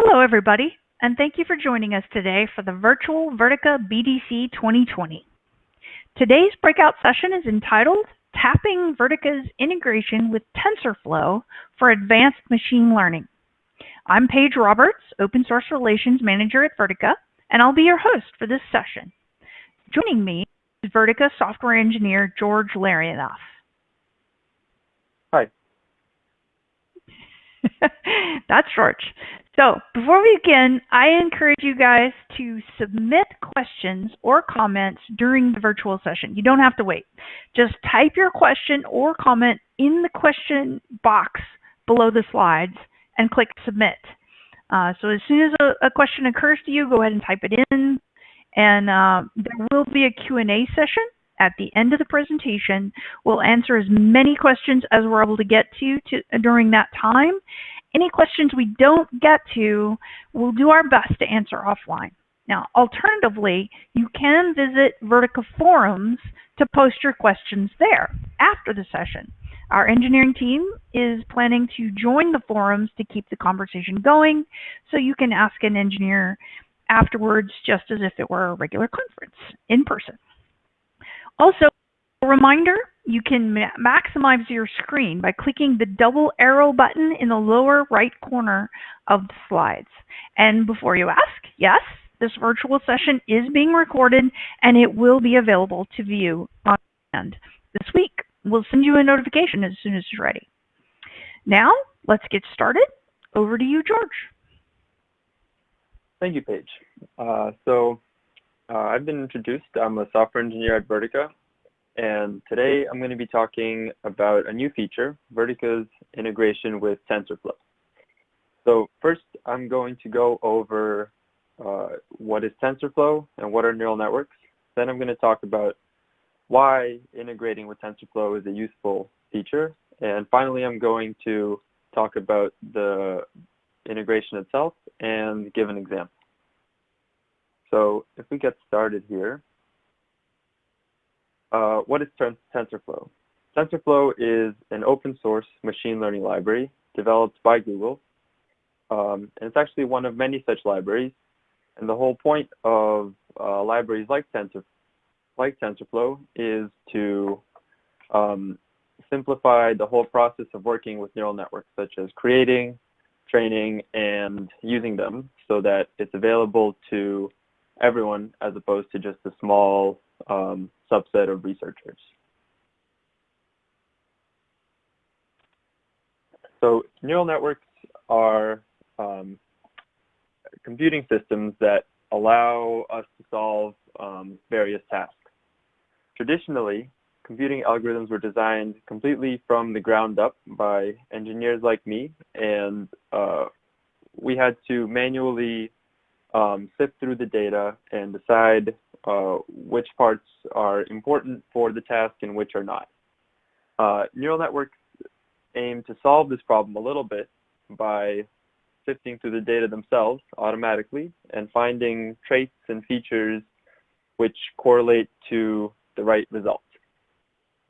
Hello, everybody, and thank you for joining us today for the virtual Vertica BDC 2020. Today's breakout session is entitled Tapping Vertica's Integration with TensorFlow for Advanced Machine Learning. I'm Paige Roberts, Open Source Relations Manager at Vertica, and I'll be your host for this session. Joining me is Vertica software engineer George Larionoff. That's George. So before we begin, I encourage you guys to submit questions or comments during the virtual session. You don't have to wait. Just type your question or comment in the question box below the slides and click submit. Uh, so as soon as a, a, question occurs to you, go ahead and type it in. And uh, there will be a Q&A session at the end of the presentation. We'll answer as many questions as we're able to get to, to during that time. Any questions we don't get to, we'll do our best to answer offline. Now, alternatively, you can visit Vertica forums to post your questions there after the session. Our engineering team is planning to join the forums to keep the conversation going, so you can ask an engineer afterwards just as if it were a regular conference in person. Also, a reminder, you can ma maximize your screen by clicking the double arrow button in the lower right corner of the slides. And before you ask, yes, this virtual session is being recorded and it will be available to view on demand this week. We'll send you a notification as soon as it's ready. Now, let's get started. Over to you, George. Thank you, Paige. Uh, so uh, I've been introduced. I'm a software engineer at Vertica, and today I'm going to be talking about a new feature, Vertica's integration with TensorFlow. So first, I'm going to go over uh, what is TensorFlow and what are neural networks. Then I'm going to talk about why integrating with TensorFlow is a useful feature. And finally, I'm going to talk about the integration itself and give an example. So if we get started here, uh, what is TensorFlow? TensorFlow is an open source machine learning library developed by Google. Um, and it's actually one of many such libraries. And the whole point of uh, libraries like, Tensor, like TensorFlow is to um, simplify the whole process of working with neural networks, such as creating, training, and using them so that it's available to everyone as opposed to just a small um, subset of researchers. So neural networks are um, computing systems that allow us to solve um, various tasks. Traditionally, computing algorithms were designed completely from the ground up by engineers like me, and uh, we had to manually um, sift through the data and decide uh, which parts are important for the task and which are not. Uh, neural networks aim to solve this problem a little bit by sifting through the data themselves automatically and finding traits and features which correlate to the right result.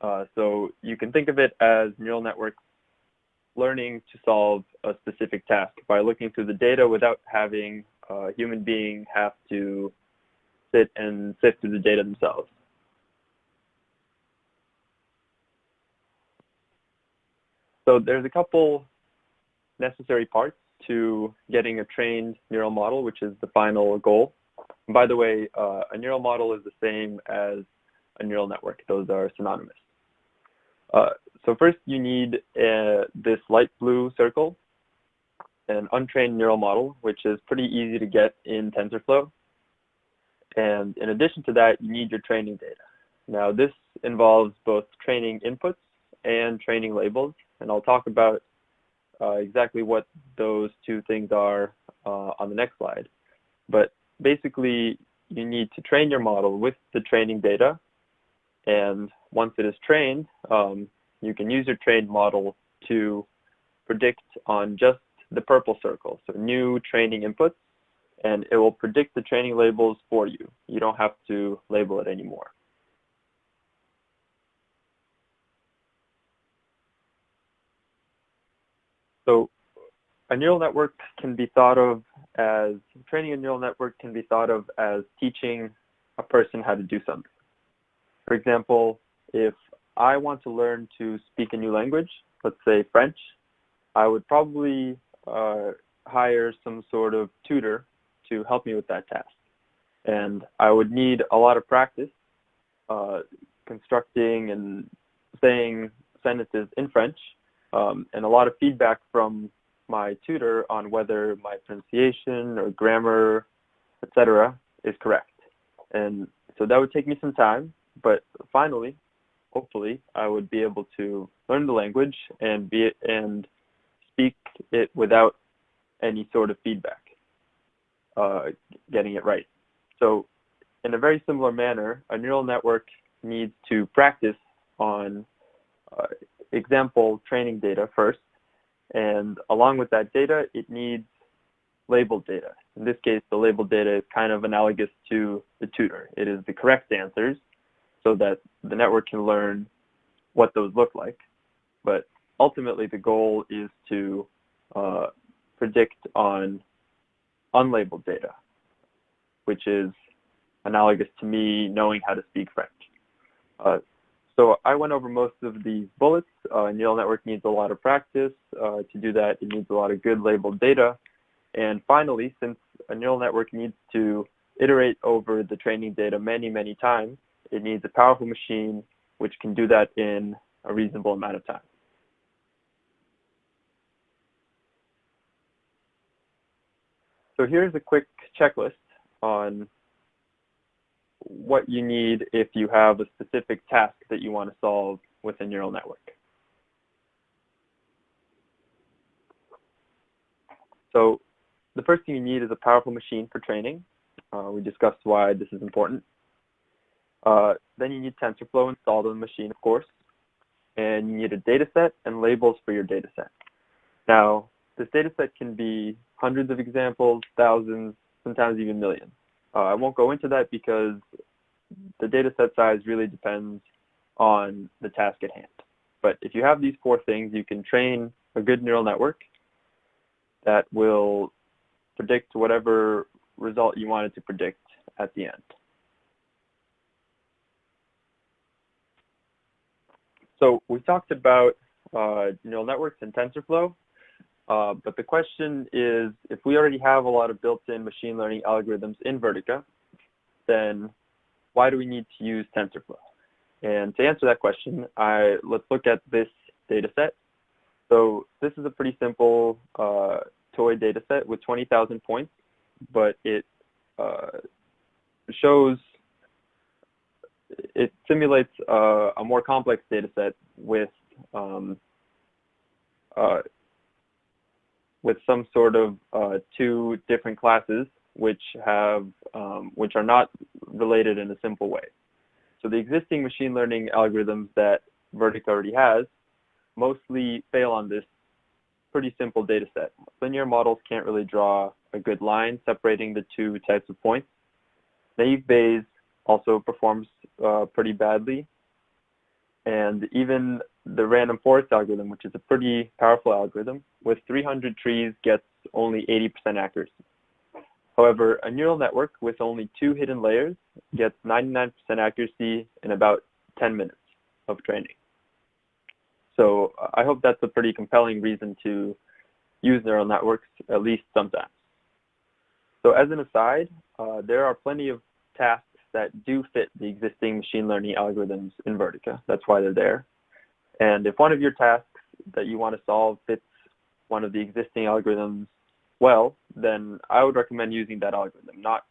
Uh, so you can think of it as neural networks learning to solve a specific task by looking through the data without having a human being have to sit and sift through the data themselves. So there's a couple necessary parts to getting a trained neural model, which is the final goal. And by the way, uh, a neural model is the same as a neural network. Those are synonymous. Uh, so first you need uh, this light blue circle, an untrained neural model, which is pretty easy to get in TensorFlow. And in addition to that, you need your training data. Now this involves both training inputs and training labels, and I'll talk about uh, exactly what those two things are uh, on the next slide. But basically, you need to train your model with the training data, and once it is trained, um, you can use your trained model to predict on just the purple circle, so new training inputs, and it will predict the training labels for you. You don't have to label it anymore. So a neural network can be thought of as training a neural network can be thought of as teaching a person how to do something. For example, if I want to learn to speak a new language, let's say French, I would probably uh, hire some sort of tutor to help me with that task. And I would need a lot of practice uh, constructing and saying sentences in French um, and a lot of feedback from my tutor on whether my pronunciation or grammar, etc., is correct. And so that would take me some time, but finally, hopefully, I would be able to learn the language and be and speak it without any sort of feedback, uh, getting it right. So, in a very similar manner, a neural network needs to practice on uh, example training data first, and along with that data, it needs labeled data. In this case, the labeled data is kind of analogous to the tutor. It is the correct answers so that the network can learn what those look like. But ultimately, the goal is to uh, predict on unlabeled data, which is analogous to me knowing how to speak French. Uh, so I went over most of these bullets. Uh, neural network needs a lot of practice. Uh, to do that, it needs a lot of good labeled data. And finally, since a neural network needs to iterate over the training data many, many times, it needs a powerful machine which can do that in a reasonable amount of time. So here's a quick checklist on what you need if you have a specific task that you want to solve with a neural network. So the first thing you need is a powerful machine for training. Uh, we discussed why this is important. Uh, then you need TensorFlow installed on the machine, of course. And you need a data set and labels for your data set. Now, this data set can be hundreds of examples, thousands, sometimes even millions. Uh, I won't go into that because the data set size really depends on the task at hand. But if you have these four things, you can train a good neural network that will predict whatever result you wanted to predict at the end. So we talked about uh, neural networks and TensorFlow, uh, but the question is, if we already have a lot of built-in machine learning algorithms in Vertica, then why do we need to use TensorFlow? And to answer that question, I, let's look at this data set. So this is a pretty simple uh, toy data set with 20,000 points, but it uh, shows it simulates uh, a more complex data set with um, uh, with some sort of uh, two different classes which have um, which are not related in a simple way. So the existing machine learning algorithms that Vertica already has mostly fail on this pretty simple data set. Linear models can't really draw a good line separating the two types of points. Naive Bayes also performs uh, pretty badly. And even the random forest algorithm, which is a pretty powerful algorithm, with 300 trees gets only 80% accuracy. However, a neural network with only two hidden layers gets 99% accuracy in about 10 minutes of training. So I hope that's a pretty compelling reason to use neural networks, at least sometimes. So as an aside, uh, there are plenty of tasks that do fit the existing machine learning algorithms in Vertica. That's why they're there. And if one of your tasks that you want to solve fits one of the existing algorithms well, then I would recommend using that algorithm, not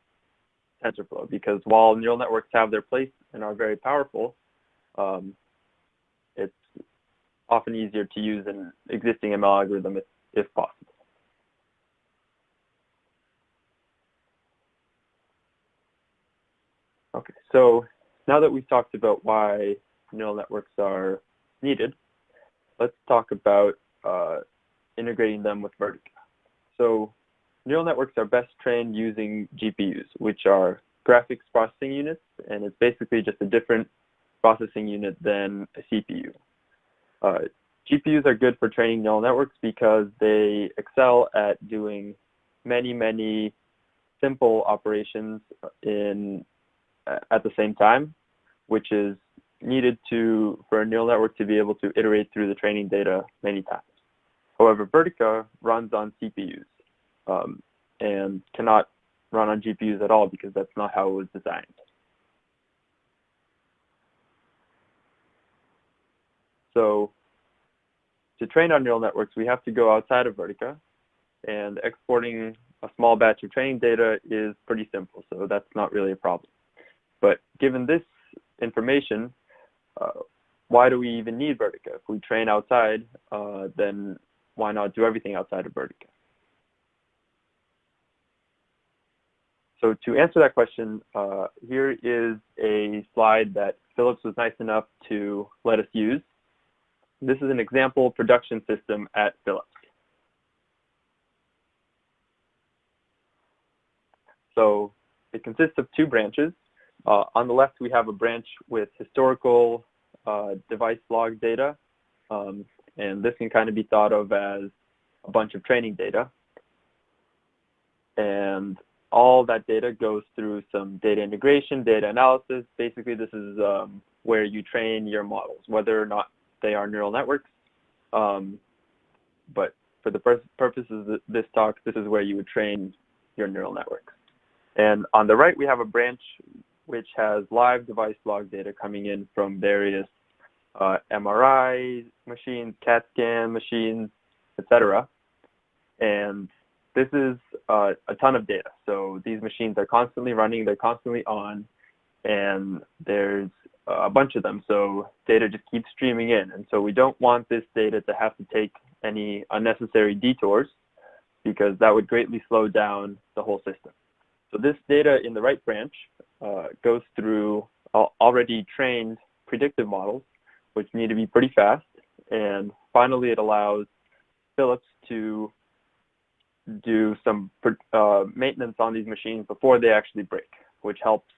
TensorFlow, because while neural networks have their place and are very powerful, um, it's often easier to use an existing ML algorithm if, if possible. Okay, so now that we've talked about why neural networks are needed, let's talk about uh, integrating them with Vertica. So neural networks are best trained using GPUs, which are graphics processing units, and it's basically just a different processing unit than a CPU. Uh, GPUs are good for training neural networks because they excel at doing many, many simple operations in at the same time, which is needed to for a neural network to be able to iterate through the training data many times. However, Vertica runs on CPUs um, and cannot run on GPUs at all because that's not how it was designed. So to train our neural networks, we have to go outside of Vertica, and exporting a small batch of training data is pretty simple, so that's not really a problem. But given this information, uh, why do we even need Vertica? If we train outside, uh, then why not do everything outside of Vertica? So to answer that question, uh, here is a slide that Philips was nice enough to let us use. This is an example production system at Philips. So it consists of two branches. Uh, on the left, we have a branch with historical uh, device log data, um, and this can kind of be thought of as a bunch of training data. And all that data goes through some data integration, data analysis. Basically, this is um, where you train your models, whether or not they are neural networks. Um, but for the purposes of this talk, this is where you would train your neural networks. And on the right, we have a branch which has live device log data coming in from various uh, MRI machines, CAT scan machines, etc. And this is uh, a ton of data. So these machines are constantly running, they're constantly on, and there's a bunch of them. So data just keeps streaming in. And so we don't want this data to have to take any unnecessary detours because that would greatly slow down the whole system. So this data in the right branch uh, goes through already trained predictive models, which need to be pretty fast. And finally, it allows Philips to do some uh, maintenance on these machines before they actually break, which helps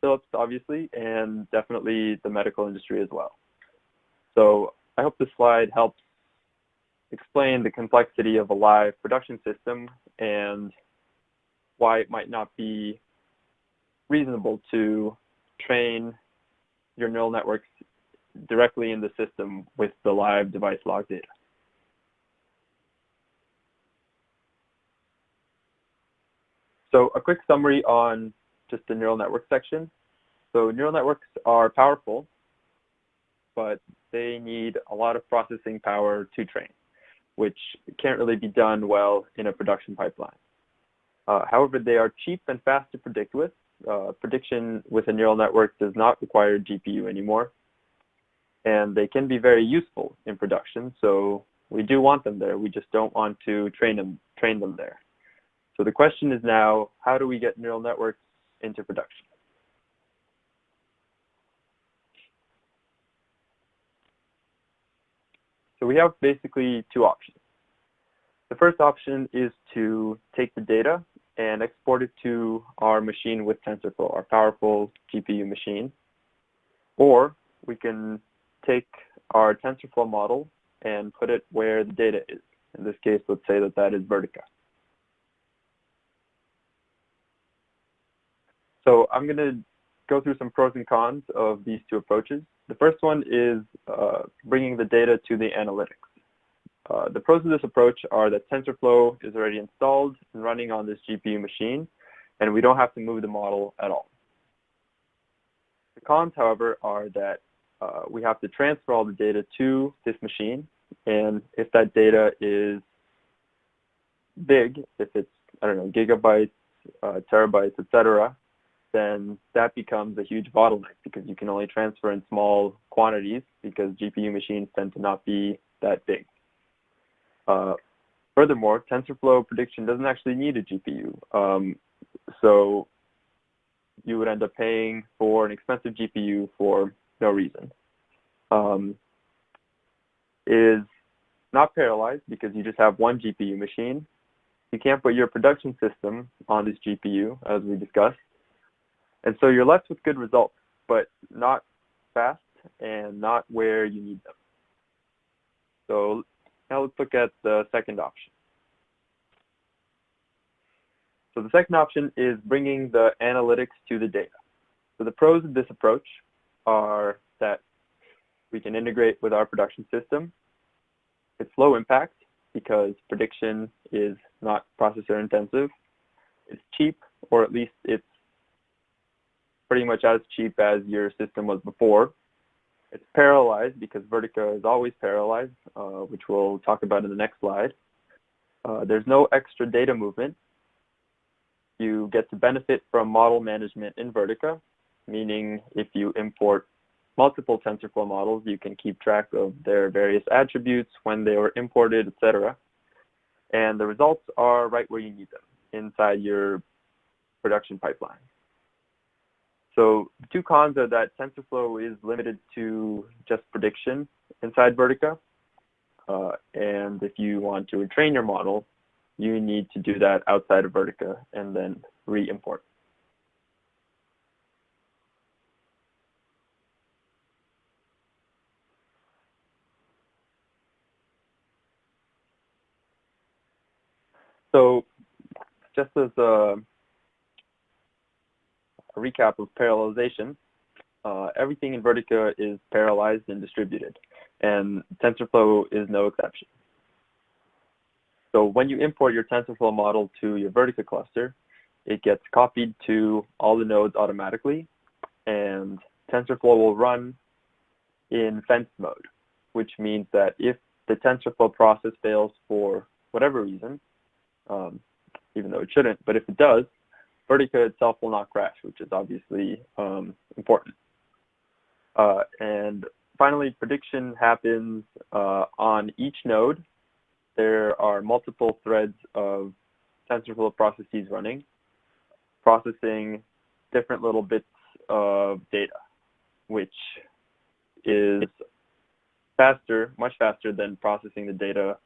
Philips, obviously, and definitely the medical industry as well. So I hope this slide helps explain the complexity of a live production system and why it might not be reasonable to train your neural networks directly in the system with the live device log data. So a quick summary on just the neural network section. So neural networks are powerful, but they need a lot of processing power to train, which can't really be done well in a production pipeline. Uh, however, they are cheap and fast to predict with. Uh, prediction with a neural network does not require GPU anymore. And they can be very useful in production, so we do want them there. We just don't want to train them, train them there. So the question is now, how do we get neural networks into production? So we have basically two options. The first option is to take the data and export it to our machine with TensorFlow, our powerful GPU machine. Or we can take our TensorFlow model and put it where the data is. In this case, let's say that that is Vertica. So I'm going to go through some pros and cons of these two approaches. The first one is uh, bringing the data to the analytics. Uh, the pros of this approach are that TensorFlow is already installed and running on this GPU machine, and we don't have to move the model at all. The cons, however, are that uh, we have to transfer all the data to this machine, and if that data is big, if it's, I don't know, gigabytes, uh, terabytes, etc., then that becomes a huge bottleneck because you can only transfer in small quantities because GPU machines tend to not be that big. Uh, furthermore, TensorFlow prediction doesn't actually need a GPU. Um, so you would end up paying for an expensive GPU for no reason. Um, is not parallelized because you just have one GPU machine. You can't put your production system on this GPU, as we discussed. And so you're left with good results, but not fast and not where you need them. So now let's look at the second option. So the second option is bringing the analytics to the data. So the pros of this approach are that we can integrate with our production system. It's low impact because prediction is not processor intensive. It's cheap, or at least it's pretty much as cheap as your system was before. It's parallelized because Vertica is always parallelized, uh, which we'll talk about in the next slide. Uh, there's no extra data movement. You get to benefit from model management in Vertica, meaning if you import multiple TensorFlow models, you can keep track of their various attributes, when they were imported, etc. And the results are right where you need them, inside your production pipeline. So two cons are that TensorFlow is limited to just prediction inside Vertica. Uh, and if you want to retrain your model, you need to do that outside of Vertica and then re-import. So just as a, a recap of parallelization, uh, everything in Vertica is parallelized and distributed, and TensorFlow is no exception. So when you import your TensorFlow model to your Vertica cluster, it gets copied to all the nodes automatically, and TensorFlow will run in fence mode, which means that if the TensorFlow process fails for whatever reason, um, even though it shouldn't. But if it does, Vertica itself will not crash, which is obviously um, important. Uh, and finally, prediction happens uh, on each node. There are multiple threads of TensorFlow processes running, processing different little bits of data, which is faster, much faster than processing the data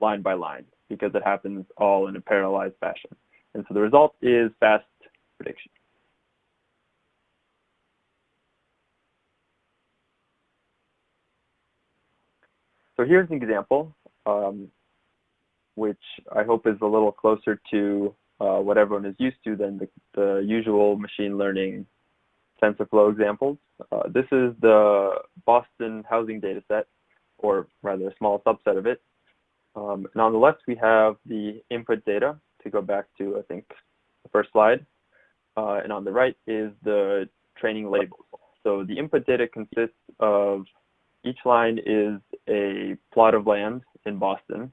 line by line because it happens all in a parallelized fashion. And so the result is fast prediction. So here's an example, um, which I hope is a little closer to uh, what everyone is used to than the, the usual machine learning TensorFlow examples. Uh, this is the Boston housing data set, or rather a small subset of it. Um, and on the left, we have the input data to go back to, I think, the first slide. Uh, and on the right is the training labels. So the input data consists of each line is a plot of land in Boston,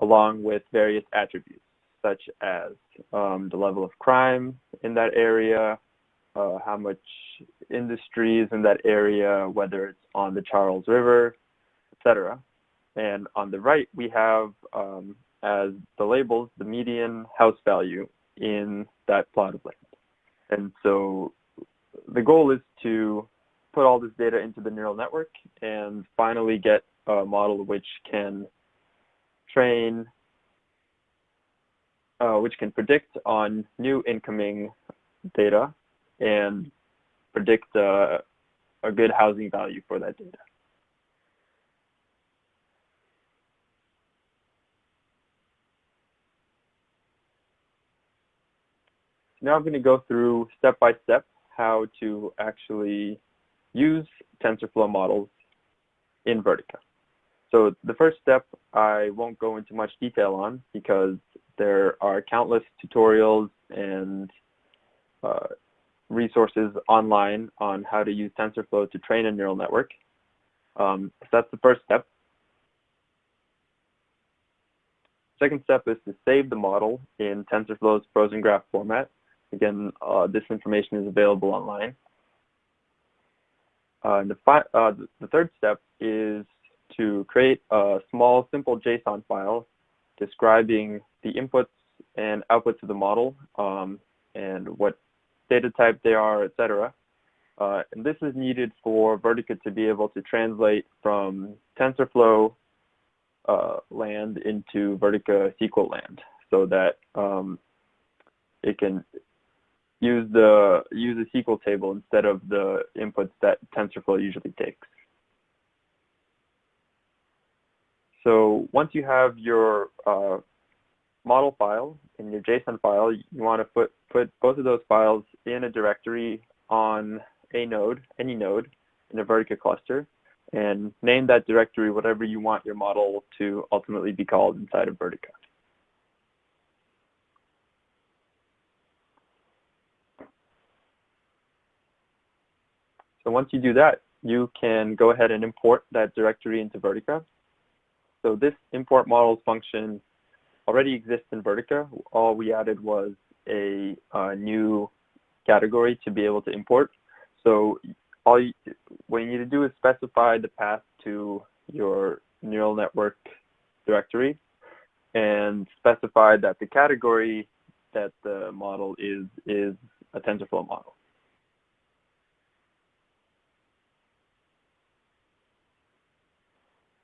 along with various attributes, such as um, the level of crime in that area, uh, how much industry is in that area, whether it's on the Charles River, etc. And on the right, we have um, as the labels the median house value in that plot of land. And so the goal is to put all this data into the neural network and finally get a model which can train, uh, which can predict on new incoming data and predict uh, a good housing value for that data. Now I'm going to go through step by step how to actually use TensorFlow models in Vertica. So the first step I won't go into much detail on because there are countless tutorials and uh, resources online on how to use TensorFlow to train a neural network. Um, so that's the first step. Second step is to save the model in TensorFlow's frozen graph format. Again, uh, this information is available online. Uh, the, uh, the third step is to create a small, simple JSON file describing the inputs and outputs of the model um, and what data type they are, etc. Uh, and this is needed for Vertica to be able to translate from TensorFlow uh, land into Vertica SQL land so that um, it can use the use a SQL table instead of the inputs that TensorFlow usually takes. So once you have your uh, model file, in your JSON file, you want to put, put both of those files in a directory on a node, any node, in a Vertica cluster, and name that directory whatever you want your model to ultimately be called inside of Vertica. So once you do that, you can go ahead and import that directory into Vertica. So this import models function already exists in Vertica. All we added was a, a new category to be able to import. So all you, what you need to do is specify the path to your neural network directory and specify that the category that the model is is a TensorFlow model.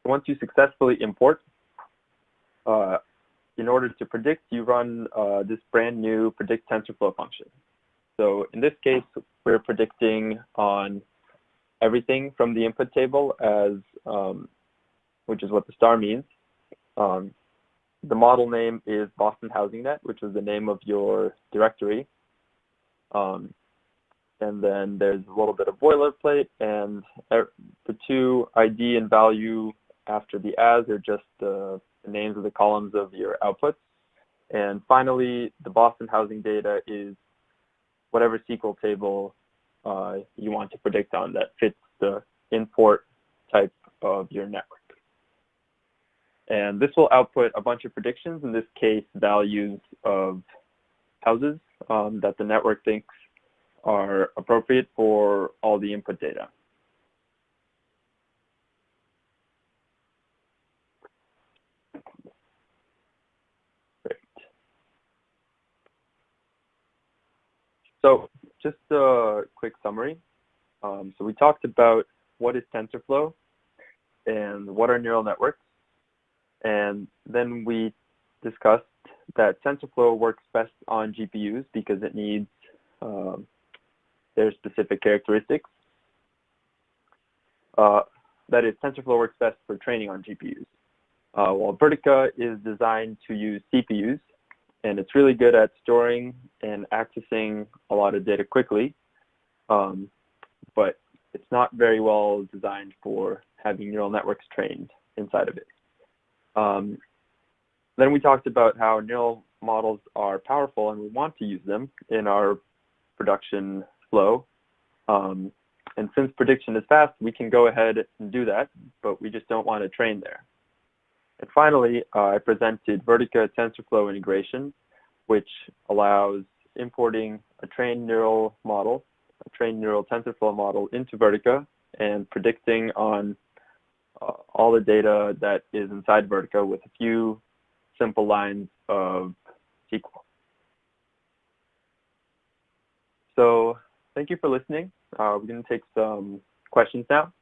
Once you successfully import, uh, in order to predict, you run uh, this brand new predict TensorFlow function. So in this case, we're predicting on everything from the input table as, um, which is what the star means. Um, the model name is Boston Housing Net, which is the name of your directory. Um, and then there's a little bit of boilerplate, and er, the two ID and value after the as are just the, the names of the columns of your outputs. And finally, the Boston housing data is whatever SQL table uh, you want to predict on that fits the import type of your network. And this will output a bunch of predictions, in this case, values of houses um, that the network thinks are appropriate for all the input data. So just a quick summary. Um, so we talked about what is TensorFlow and what are neural networks. And then we discussed that TensorFlow works best on GPUs because it needs um, their specific characteristics. Uh, that is, TensorFlow works best for training on GPUs, uh, while Vertica is designed to use CPUs and it's really good at storing and accessing a lot of data quickly, um, but it's not very well designed for having neural networks trained inside of it. Um, then we talked about how neural models are powerful and we want to use them in our production flow. Um, and since prediction is fast, we can go ahead and do that, but we just don't want to train there. And finally, uh, I presented Vertica TensorFlow integration, which allows importing a trained neural model, a trained neural TensorFlow model into Vertica and predicting on uh, all the data that is inside Vertica with a few simple lines of SQL. So thank you for listening. Uh, we're going to take some questions now.